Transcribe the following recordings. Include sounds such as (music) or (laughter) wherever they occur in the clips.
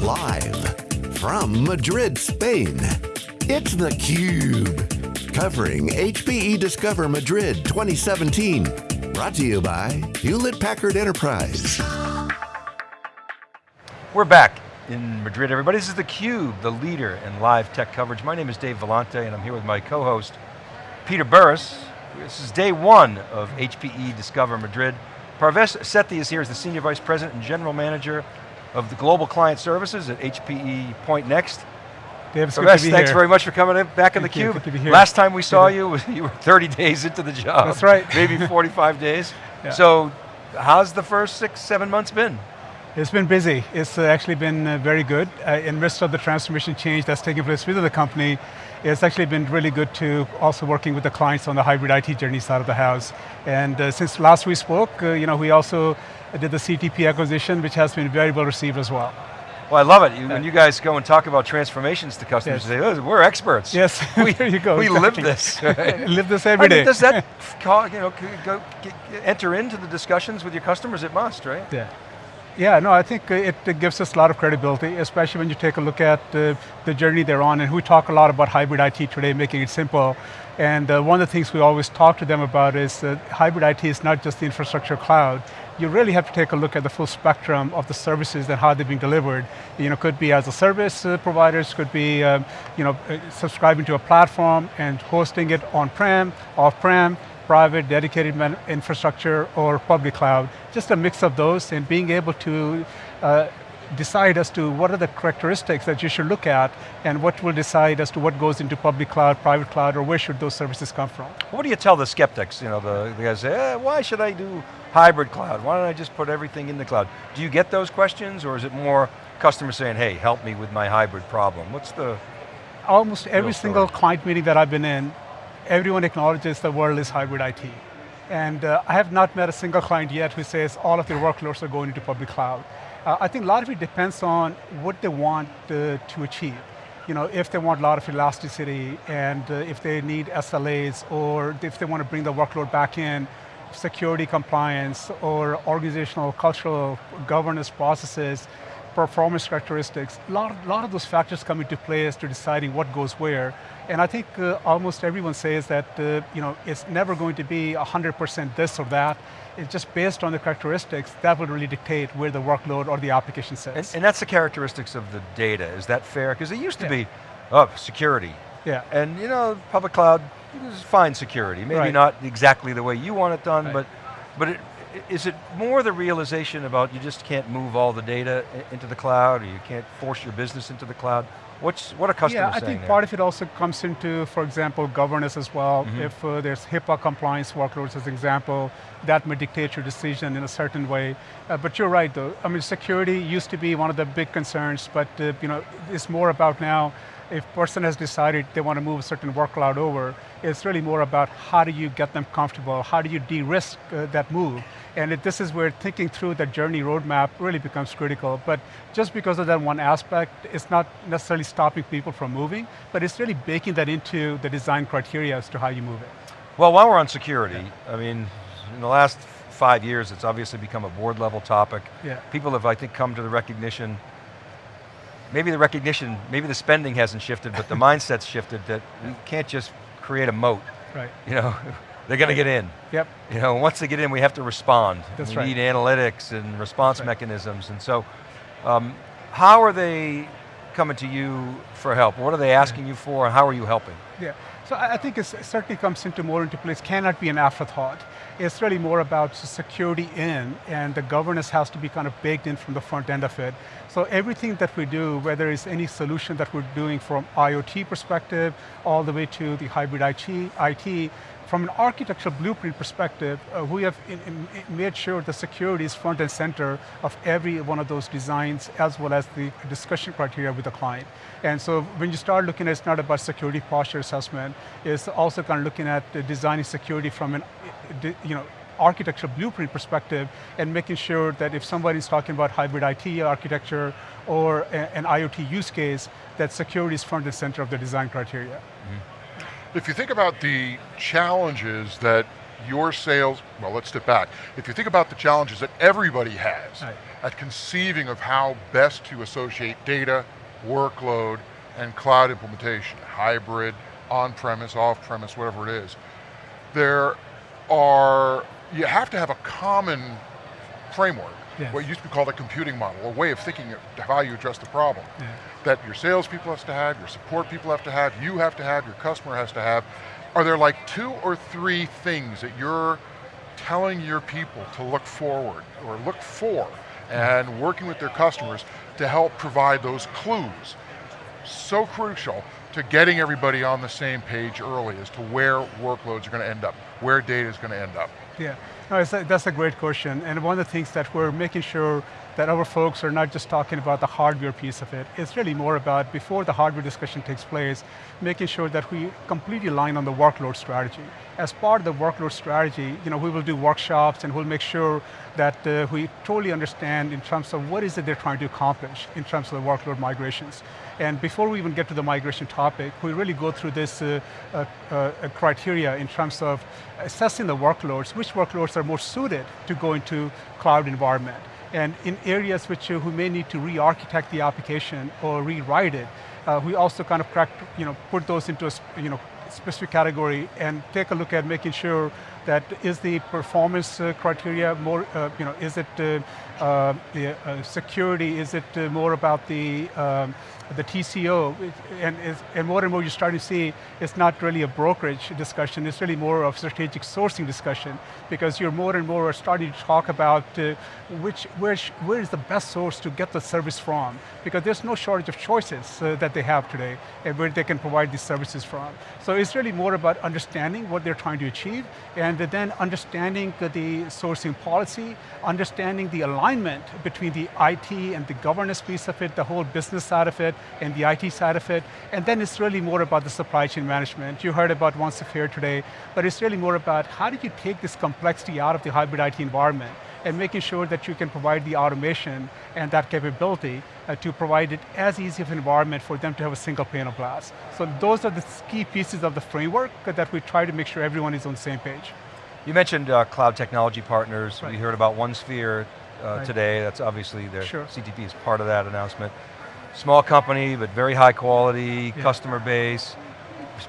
Live from Madrid, Spain, it's theCUBE. Covering HPE Discover Madrid 2017. Brought to you by Hewlett Packard Enterprise. We're back in Madrid, everybody. This is theCUBE, the leader in live tech coverage. My name is Dave Vellante and I'm here with my co-host, Peter Burris. This is day one of HPE Discover Madrid. Parvesh Sethi is here as the Senior Vice President and General Manager of the Global Client Services at HPE Pointnext. Dave, it's Parvesh, good to be thanks here. very much for coming in, back in the cube. good to be here. Last time we saw you, (laughs) you were 30 days into the job. That's right. (laughs) Maybe 45 days. Yeah. So, how's the first six, seven months been? It's been busy. It's uh, actually been uh, very good. Uh, in midst of the transformation change that's taking place within the company, it's actually been really good to also working with the clients on the hybrid IT journey side of the house. And uh, since last we spoke, uh, you know, we also did the CTP acquisition, which has been very well received as well. Well, I love it. You, when you guys go and talk about transformations to customers, Yes. you say, "Oh, we're experts. Yes, we, (laughs) (laughs) there you go, We (laughs) live this. right? Live this I every mean, does that call, you know, go, g- enter into the discussions with your customers? It must, right? Yeah. Yeah, no, I think uh, it, gives us a lot of credibility, especially when you take a look at uh, the journey they're on, and we talk a lot about hybrid IT today, making it simple. And uh, one of the things we always talk to them about is that hybrid IT is not just the infrastructure cloud. You really have to take a look at the full spectrum of the services and how they're being delivered. You know, could be as a service uh, providers, could be um, you know, uh, subscribing to a platform and hosting it on-prem, off-prem, private, dedicated infrastructure, or public cloud. Just a mix of those and being able to uh, decide as to what are the characteristics that you should look at and what will decide as to what goes into public cloud, private cloud, or where should those services come from. What do you tell the skeptics? You know, the, the guys say, eh, why should I do hybrid cloud? Why don't I just put everything in the cloud? Do you get those questions, or is it more customers saying, hey, help me with my hybrid problem? What's the, Almost every single client meeting that I've been in, everyone acknowledges the world is hybrid IT. And uh, I have not met a single client yet who says all of their workloads are going into public cloud. Uh, I think a lot of it depends on what they want uh, to achieve. You know, if they want a lot of elasticity and uh, if they need SLAs or if they want to bring the workload back in, security compliance or organizational, cultural governance processes, performance characteristics, a lot, lot of those factors come into play as to deciding what goes where. And I think uh, almost everyone says that uh, you know, it's never going to be 100% this or that. It's just based on the characteristics that will really dictate where the workload or the application and, sits. and that's the characteristics of the data, is that fair? Because it used to Yeah. be, oh, security. yeah, And you know, public cloud is fine security. Maybe Right. not exactly the way you want it done, Right. but, but it, is it more the realization about you just can't move all the data into the cloud, or you can't force your business into the cloud? What's, what are customers Yeah, I think there? part of it also comes into, for example, governance as well. Mm-hmm. If uh, there's HIPAA compliance workloads as an example, that may dictate your decision in a certain way. Uh, but you're right though, I mean security used to be one of the big concerns, but uh, you know, it's more about now, if person has decided they want to move a certain workload over, it's really more about how do you get them comfortable, how do you de-risk uh, that move? And it, this is where thinking through the journey roadmap really becomes critical. But just because of that one aspect, it's not necessarily stopping people from moving, but it's really baking that into the design criteria as to how you move it. Well, while we're on security, I mean, in the last five years, it's obviously become a board level topic. Yeah. People have, I think, come to the recognition, maybe the recognition, maybe the spending hasn't shifted, but the (laughs) mindset's shifted that we can't just create a moat. Right. You know, (laughs) they're going to get in. Yep. You know, once they get in, we have to respond. That's we right. need analytics and response right. mechanisms. And so, um, how are they coming to you for help? What are they asking you for, and how are you helping? Yeah, so I think it certainly comes into more into place, cannot be an afterthought. It's really more about security in, and the governance has to be kind of baked in from the front end of it. So everything that we do, whether it's any solution that we're doing from IoT perspective, all the way to the hybrid IT from an architectural blueprint perspective, uh, we have in, in- made sure the security is front and center of every one of those designs, as well as the discussion criteria with the client. And so when you start looking at, it's not about security posture assessment, it's also kind of looking at designing security from an, you know, architectural blueprint perspective and making sure that if somebody's talking about hybrid IT architecture or an IoT use case, that security is front and center of the design criteria. If you think about the challenges that your sales, well let's step back. If you think about the challenges that everybody has Right. at conceiving of how best to associate data, workload, and cloud implementation, hybrid, on-premise, off-premise, whatever it is. There are, you have to have a common framework, yes. what used to be called a computing model, a way of thinking of how you address the problem. Yeah. That your salespeople have to have, your support people have to have, you have to have, your customer has to have. Are there like two or three things that you're telling your people to look forward, or look for, and working with their customers to help provide those clues. So crucial to getting everybody on the same page early as to where workloads are going to end up, where data is going to end up. Yeah, no, a, that's a great question. And one of the things that we're making sure that our folks are not just talking about the hardware piece of it, it's really more about, before the hardware discussion takes place, making sure that we completely align on the workload strategy. As part of the workload strategy, you know, we will do workshops and we'll make sure that uh, we totally understand in terms of what is it they're trying to accomplish in terms of the workload migrations. And before we even get to the migration topic, we really go through this uh, uh, uh, criteria in terms of assessing the workloads, which workloads are more suited to go into cloud environment. And in areas which uh, we may need to re-architect the application or rewrite it, uh, we also kind of crack, you know, put those into a you know, specific category and take a look at making sure that is the performance uh, criteria more, uh, you know, is it uh, the security, is it more about the um, the TCO, and, and more and more you're starting to see it's not really a brokerage discussion, it's really more of strategic sourcing discussion, because you're more and more starting to talk about uh, which, where, is the best source to get the service from, because there's no shortage of choices that they have today, and where they can provide these services from. So it's really more about understanding what they're trying to achieve, and then understanding the, sourcing policy, understanding the alignment between the IT and the governance piece of it, the whole business side of it, and the IT side of it, and then it's really more about the supply chain management. You heard about OneSphere today, but it's really more about how do you take this complexity out of the hybrid IT environment and making sure that you can provide the automation and that capability uh, to provide it as easy of an environment for them to have a single pane of glass. So those are the key pieces of the framework that we try to make sure everyone is on the same page. You mentioned uh, cloud technology partners. Right. We heard about OneSphere uh, right. today. That's obviously their sure. CTP is part of that announcement. Small company, but very high quality, yeah. customer base,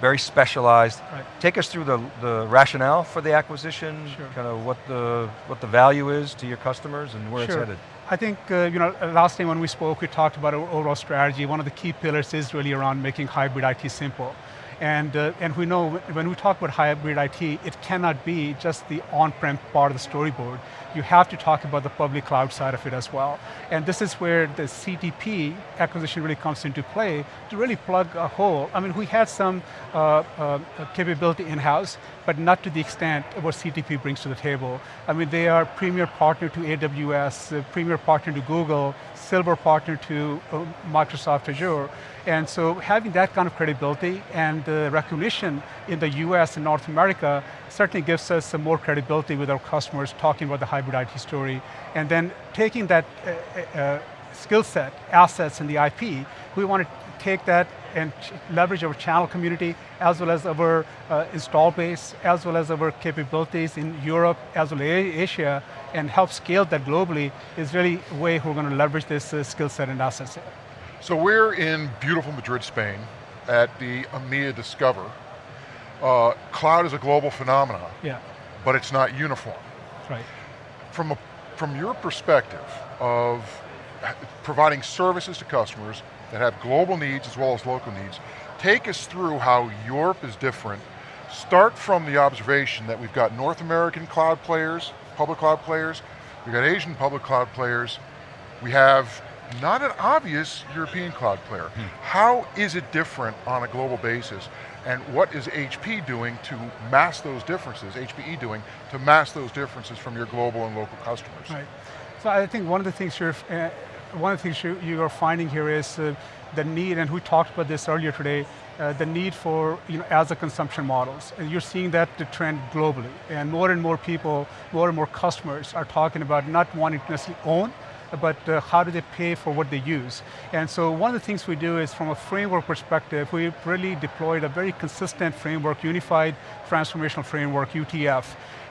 very specialized. Right. Take us through the, the rationale for the acquisition, sure. kind of what the, what the value is to your customers and where sure. it's headed. I think, uh, you know, last time when we spoke, we talked about our overall strategy. One of the key pillars is really around making hybrid IT simple. And, uh, and we know when we talk about hybrid IT, it cannot be just the on-prem part of the storyboard. You have to talk about the public cloud side of it as well. And this is where the CTP acquisition really comes into play to really plug a hole. I mean, we had some uh, uh, capability in-house, but not to the extent of what CTP brings to the table. I mean, they are premier partner to AWS, premier partner to Google, silver partner to uh, Microsoft Azure. And so having that kind of credibility and the recognition in the US and North America certainly gives us some more credibility with our customers talking about the hybrid IT story. And then taking that uh, uh, uh skill set, assets, and the IP, we want to take that and leverage our channel community, as well as our uh, install base, as well as our capabilities in Europe, as well as Asia, and help scale that globally is really a way we're going to leverage this uh, skill set and assets. So we're in beautiful Madrid, Spain, at the EMEA Discover. Uh, cloud is a global phenomenon, yeah. but it's not uniform. Right. From, a, from your perspective of providing services to customers that have global needs as well as local needs, take us through how Europe is different. Start from the observation that we've got North American cloud players, public cloud players, we've got Asian public cloud players, we have not an obvious European cloud player. Hmm. How is it different on a global basis? And what is HP doing to mask those differences, HPE doing, to mask those differences from your global and local customers? Right. So I think one of the things you're, uh, one of the things you, you are finding here is uh, the need, and we talked about this earlier today, uh, the need for you know, as a consumption models. And you're seeing that the trend globally. And more and more people, more and more customers are talking about not wanting to necessarily own, but uh, how do they pay for what they use? And so one of the things we do is from a framework perspective, we really deployed a very consistent framework, Unified Transformational Framework, UTF,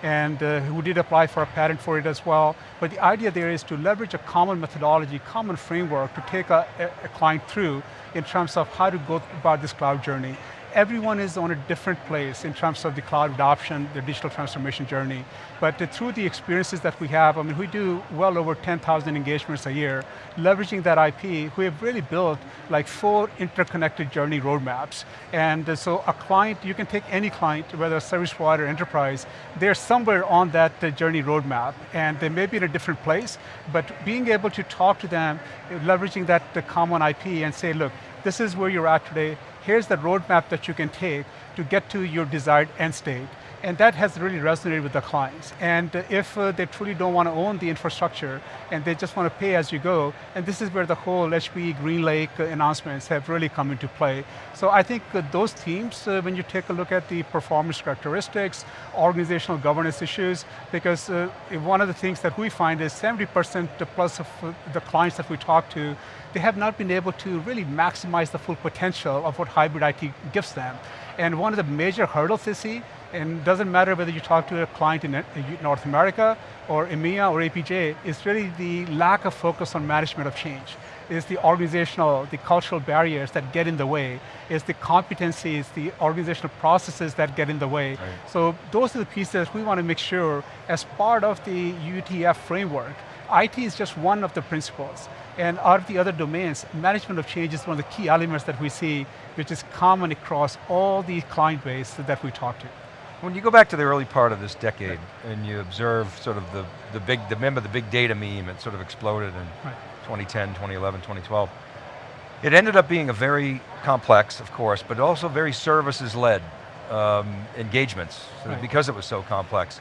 and uh, we did apply for a patent for it as well. But the idea there is to leverage a common methodology, common framework to take a, a client through in terms of how to go about this cloud journey everyone is on a different place in terms of the cloud adoption, the digital transformation journey. But uh, through the experiences that we have, I mean, we do well over 10,000 engagements a year, leveraging that IP, we have really built like four interconnected journey roadmaps. And uh, so a client, you can take any client, whether a service provider, enterprise, they're somewhere on that uh, journey roadmap, and they may be in a different place, but being able to talk to them, leveraging that the common IP and say, look, this is where you're at today, here's the roadmap that you can take to get to your desired end state. And that has really resonated with the clients. And if uh, they truly don't want to own the infrastructure and they just want to pay as you go, and this is where the whole HPE GreenLake announcements have really come into play. So I think uh, those themes, uh, when you take a look at the performance characteristics, organizational governance issues, because uh, one of the things that we find is 70% plus of uh, the clients that we talk to, they have not been able to really maximize the full potential of what hybrid IT gives them. And one of the major hurdles they see and doesn't matter whether you talk to a client in uh, North America or EMEA or APJ, is really the lack of focus on management of change. Is the organizational, the cultural barriers that get in the way. Is the competencies, the organizational processes that get in the way. Right. So those are the pieces we want to make sure as part of the UTF framework, IT is just one of the principles. And out of the other domains, management of change is one of the key elements that we see, which is common across all the client base that we talk to. When you go back to the early part of this decade right. and you observe sort of the, the big, remember the big data meme, it sort of exploded in right. 2010, 2011, 2012. It ended up being a very complex, of course, but also very services-led um, engagements right. because it was so complex.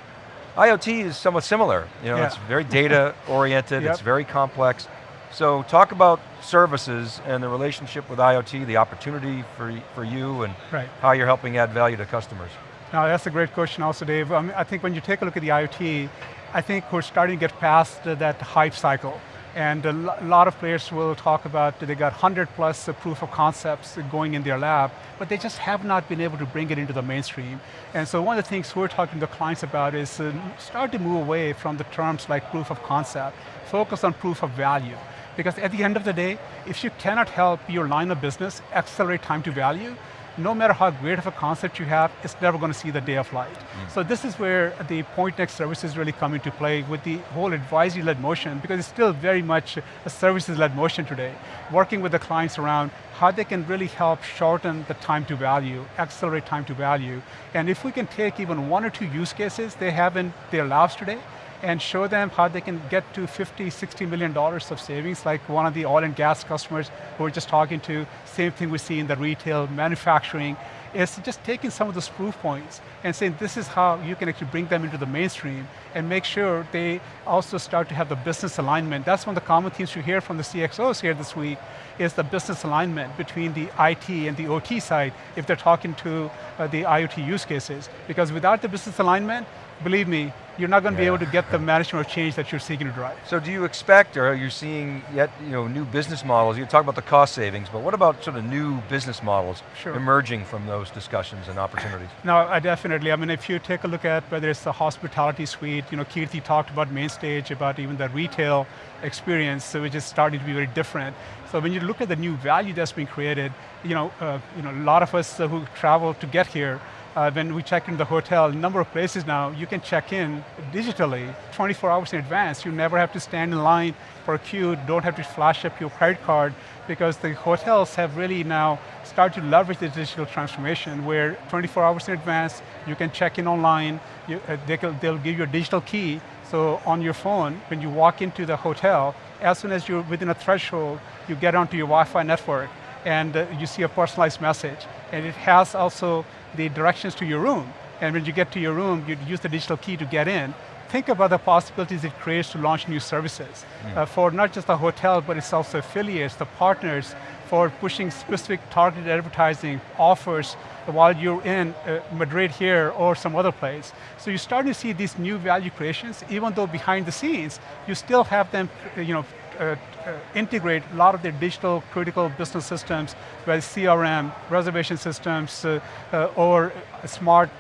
IoT is somewhat similar. You know, yeah. it's very data oriented, (laughs) yep. it's very complex. So talk about services and the relationship with IoT, the opportunity for, for you and right. how you're helping add value to customers. Now that's a great question also, Dave. I, mean, I think when you take a look at the IoT, I think we're starting to get past that hype cycle. And a lot of players will talk about they got 100 plus proof of concepts going in their lab, but they just have not been able to bring it into the mainstream. And so one of the things we're talking to clients about is start to move away from the terms like proof of concept, focus on proof of value. Because at the end of the day, if you cannot help your line of business accelerate time to value, no matter how great of a concept you have, it's never going to see the day of light. Mm. So this is where the Pointnext services really come into play with the whole advisory-led motion, because it's still very much a services-led motion today. Working with the clients around how they can really help shorten the time to value, accelerate time to value. And if we can take even one or two use cases they have in their labs today, and show them how they can get to 50, 60 million dollars of savings, like one of the oil and gas customers who we're just talking to, same thing we see in the retail, manufacturing, is just taking some of those proof points and saying this is how you can actually bring them into the mainstream and make sure they also start to have the business alignment. That's one of the common themes you hear from the CXOs here this week, is the business alignment between the IT and the OT side if they're talking to uh, the IoT use cases. Because without the business alignment, believe me, you're not going to yeah. be able to get the management of change that you're seeking to drive. So do you expect, or are you seeing yet you know, new business models? You talk about the cost savings, but what about sort of new business models sure. emerging from those discussions and opportunities? No, I definitely, I mean, if you take a look at whether it's the hospitality suite, you know, Kirti talked about main stage, about even the retail experience, which is starting to be very different. So when you look at the new value that's being created, you know, uh, you know, a lot of us who travel to get here, uh, when we check in the hotel, a number of places now, you can check in digitally 24 hours in advance. You never have to stand in line for a queue, don't have to flash up your credit card, because the hotels have really now started to leverage the digital transformation where 24 hours in advance, you can check in online, you, uh, they can, they'll give you a digital key, so on your phone, when you walk into the hotel, as soon as you're within a threshold, you get onto your Wi-Fi network, and uh, you see a personalized message. And it has also the directions to your room. And when you get to your room, you use the digital key to get in. think about the possibilities it creates to launch new services uh, for not just the hotel, but it's also affiliates, the partners, for pushing specific targeted advertising offers while you're in uh, Madrid here or some other place. So you're starting to see these new value creations, even though behind the scenes, you still have them you know, uh, uh, integrate a lot of their digital critical business systems, whether CRM, reservation systems, uh, uh, or smart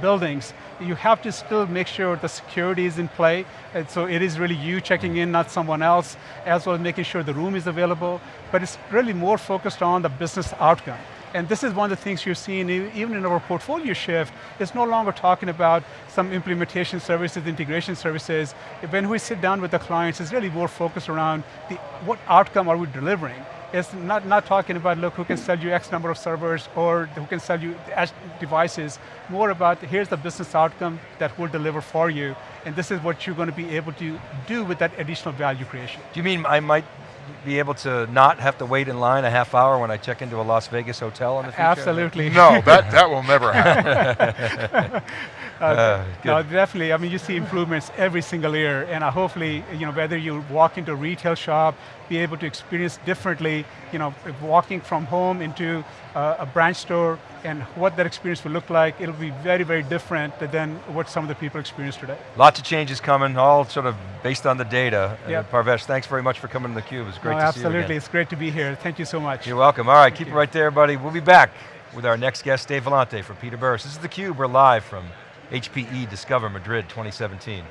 buildings. You have to still make sure the security is in play, and so it is really you checking in, not someone else, as well as making sure the room is available, but it's really more focused on the business outcome. And this is one of the things you're seeing even in our portfolio shift, it's no longer talking about some implementation services, integration services. When we sit down with the clients, it's really more focused around the, what outcome are we delivering? It's not, not talking about, look, who can sell you X number of servers or who can sell you devices. More about, here's the business outcome that we'll deliver for you, and this is what you're going to be able to do with that additional value creation. Do you mean I might be able to not have to wait in line a half hour when I check into a Las Vegas hotel in the future? Absolutely. No, that, (laughs) that will never happen. (laughs) uh, uh, no, definitely, I mean, you see improvements every single year, and uh, hopefully, you know, whether you walk into a retail shop, be able to experience differently, you know, walking from home into uh, a branch store, and what that experience will look like, it'll be very, very different than what some of the people experience today. Lots of changes coming, all sort of based on the data. Yep. Uh, Parvesh, thanks very much for coming to theCUBE, it's great no, to absolutely. see you Absolutely, it's great to be here. Thank you so much. You're welcome. All right, Thank keep you. it right there, buddy. We'll be back with our next guest, Dave Vellante from Peter Burris. This is theCUBE, we're live from HPE Discover Madrid 2017.